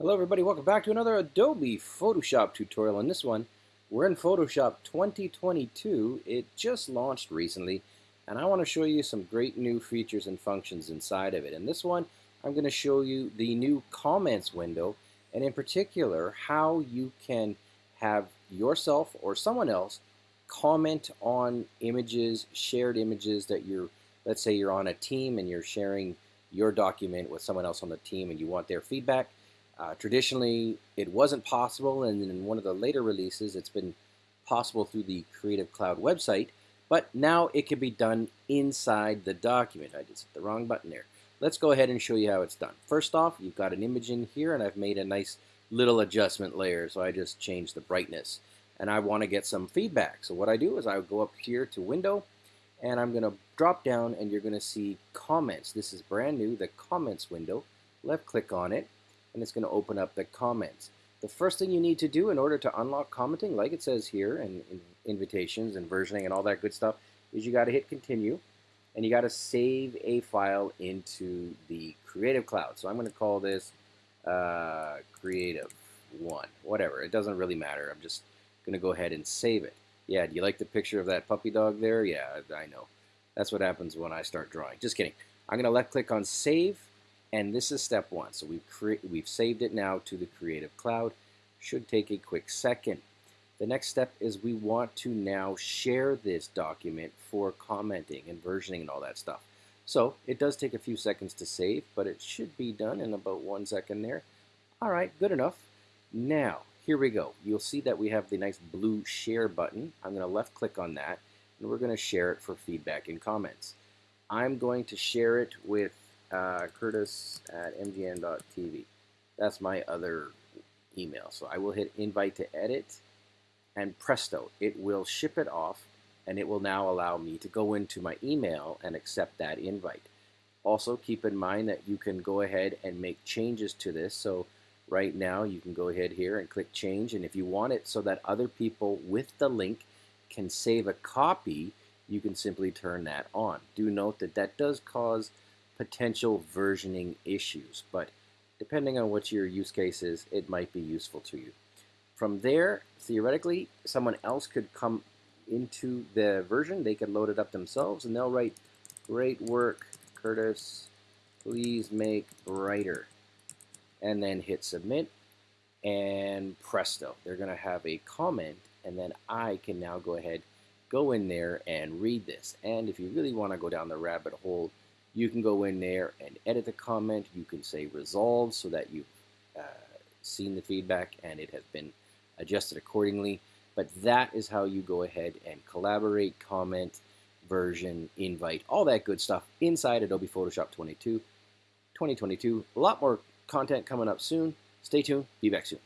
Hello everybody, welcome back to another Adobe Photoshop tutorial. In this one, we're in Photoshop 2022. It just launched recently, and I want to show you some great new features and functions inside of it. In this one, I'm going to show you the new comments window, and in particular, how you can have yourself or someone else comment on images, shared images that you're, let's say you're on a team and you're sharing your document with someone else on the team and you want their feedback uh, traditionally, it wasn't possible, and in one of the later releases, it's been possible through the Creative Cloud website, but now it can be done inside the document. I just hit the wrong button there. Let's go ahead and show you how it's done. First off, you've got an image in here, and I've made a nice little adjustment layer, so I just changed the brightness. And I want to get some feedback. So what I do is I go up here to Window, and I'm going to drop down, and you're going to see Comments. This is brand new, the Comments window. Left click on it, and it's going to open up the comments. The first thing you need to do in order to unlock commenting, like it says here, and in invitations and versioning and all that good stuff, is you got to hit continue, and you got to save a file into the Creative Cloud. So I'm going to call this uh, Creative One, whatever. It doesn't really matter. I'm just going to go ahead and save it. Yeah, do you like the picture of that puppy dog there? Yeah, I know. That's what happens when I start drawing. Just kidding. I'm going to left click on Save, and this is step one. So we've, we've saved it now to the Creative Cloud. Should take a quick second. The next step is we want to now share this document for commenting and versioning and all that stuff. So it does take a few seconds to save, but it should be done in about one second there. All right, good enough. Now, here we go. You'll see that we have the nice blue share button. I'm going to left click on that, and we're going to share it for feedback and comments. I'm going to share it with uh, curtis at mgn.tv. That's my other email. So I will hit invite to edit and presto, it will ship it off and it will now allow me to go into my email and accept that invite. Also keep in mind that you can go ahead and make changes to this. So right now you can go ahead here and click change and if you want it so that other people with the link can save a copy, you can simply turn that on. Do note that that does cause potential versioning issues, but depending on what your use case is, it might be useful to you. From there, theoretically, someone else could come into the version, they could load it up themselves, and they'll write, great work, Curtis, please make brighter. And then hit submit, and presto, they're to have a comment, and then I can now go ahead, go in there and read this. And if you really want to go down the rabbit hole, you can go in there and edit the comment. You can say resolve so that you've uh, seen the feedback and it has been adjusted accordingly. But that is how you go ahead and collaborate, comment, version, invite, all that good stuff inside Adobe Photoshop 22, 2022. A lot more content coming up soon. Stay tuned. Be back soon.